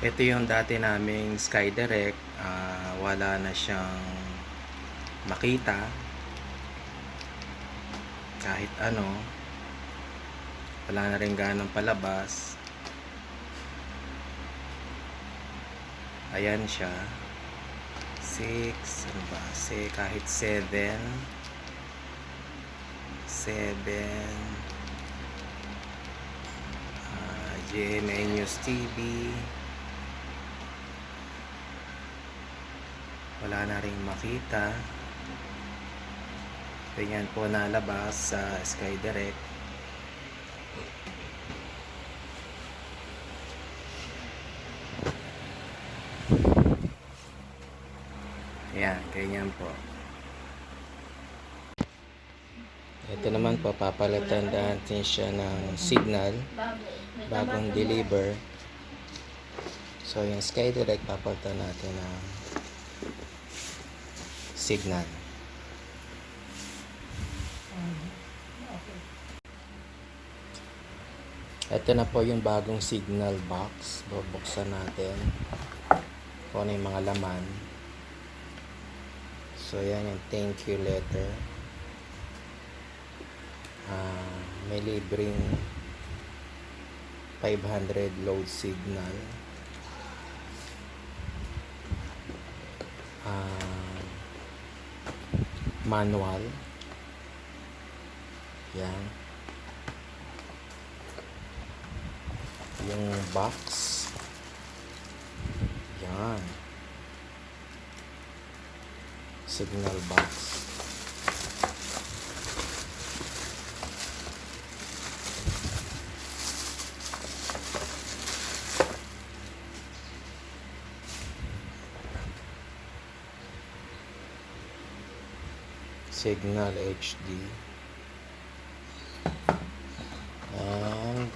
Ito yung dati naming SkyDirect. Ah, wala na siyang makita. Kahit ano. Wala na rin ganong palabas. Ayan siya. 6, ano ba? Se, kahit 7. 7. Ah, GMA News TV. Wala na rin makita. Ganyan po nalabas sa SkyDirect. Ayan, ganyan po. Ito naman po, papalitan natin siya ng signal bagong deliver. So, yung SkyDirect, papalitan natin ng signal. Ito na po yung bagong signal box. Bubuksan natin. Kung ano yung mga laman. So, yan yung thank you letter. Ah, may libreng 500 load signal. Ah, manual. Yan. Yung box. Yan. Signal box. Signal HD. And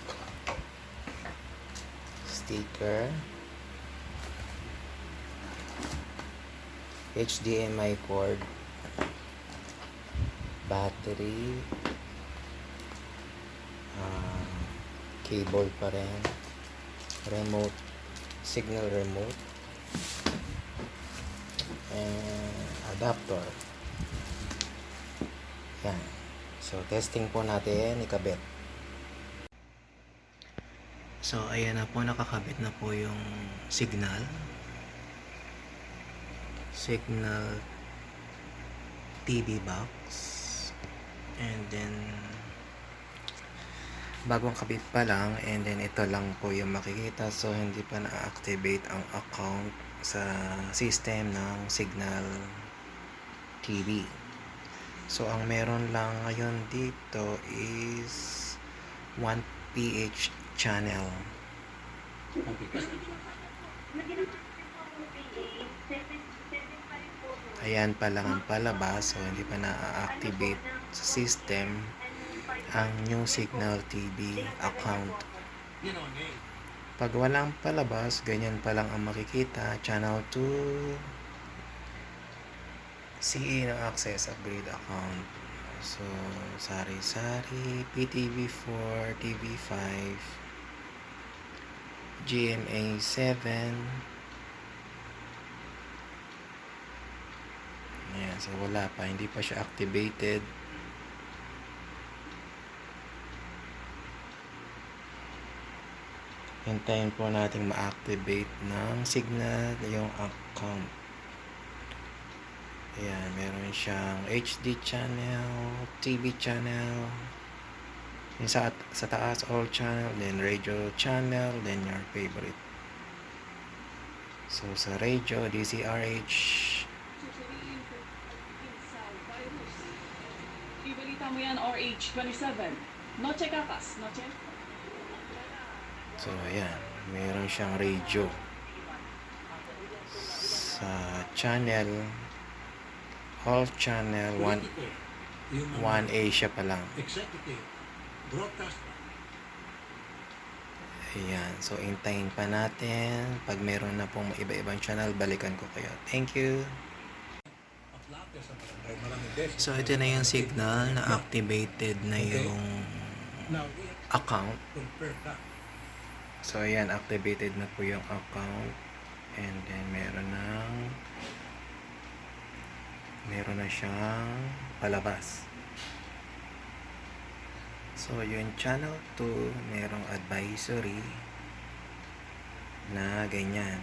sticker. HDMI cord. Battery. ah, cable pa rin. Remote. Signal remote. And adapter. Yan. So, testing po natin, ikabit. So, ayan na po, nakakabit na po yung signal. Signal TV box. And then, bagong kabit pa lang, and then ito lang po yung makikita. So, hindi pa na-activate ang account sa system ng Signal TV. So, ang meron lang ngayon dito is 1PH channel. Ayan pa lang ang palabas. So, hindi pa na-activate sa system ang new Signal TV account. Pag walang palabas, ganyan pa lang ang makikita. Channel 2, CE ng access upgrade account. So, sari-sari, PTV4, TV5, GMA 7. Ayan, so wala pa, hindi pa siya activated. Hintayin po natin ma-activate ng signal yung account. Ayan, meron siyang HD channel, TV channel, yung sa, sa taas all channel, then radio channel, then your favorite. So, sa radio, DCRH, Ibalita mo yan, RH27. Noche kakas, noche? so ayan, meron siyang radio. Sa channel, all channel, 1, 1 Asia pa lang. Ayan, so intayin pa natin. Pag meron na pong iba-ibang channel, balikan ko kayo. Thank you. So ito na yung signal na activated na yung account. So, ayan, activated na po yung account. And then, meron ng meron na siyang palabas. So, yung channel 2, merong advisory na ganyan.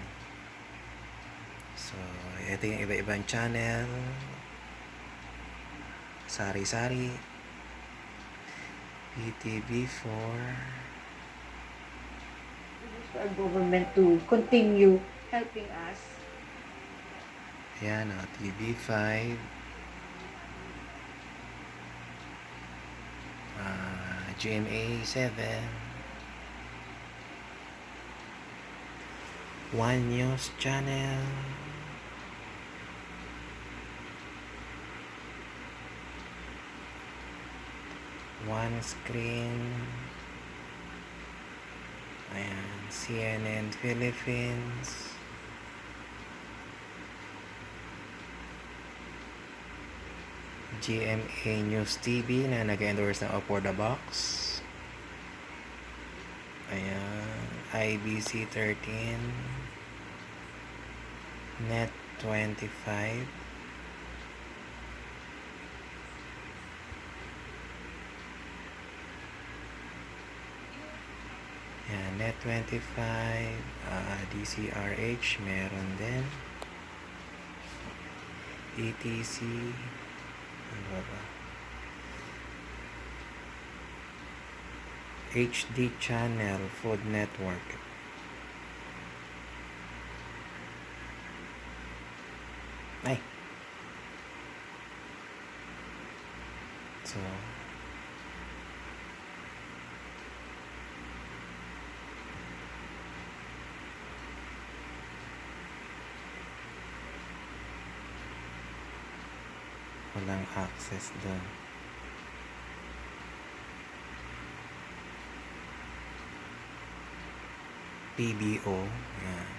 So, ito yung iba-ibang channel. Sari-sari. PTV4. for our government to continue helping us. Ayan, oh, TV5. Ah, GMA 7. One News Channel. One Screen. Ayan, CNN Philippines. GMA News TV na nag-endorse ng Up for the Box. Ayan. IBC 13. Net 25. Ayan, Net 25. ah, DCRH meron din. ETC. HD Channel Food Network. Ay. So, walang access doon. PBO. Yan.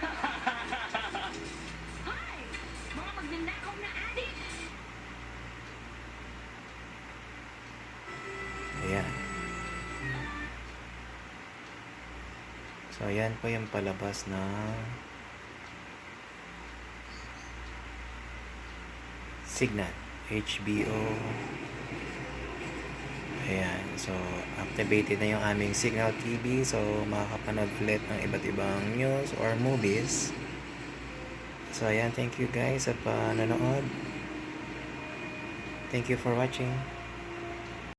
Ayan. So, ayan po yung palabas ng Signal. HBO. Ayan. So, activated na yung aming Signal TV. So, makakapanood ulit ng iba't ibang news or movies. So, ayan. Thank you guys sa panonood. Thank you for watching.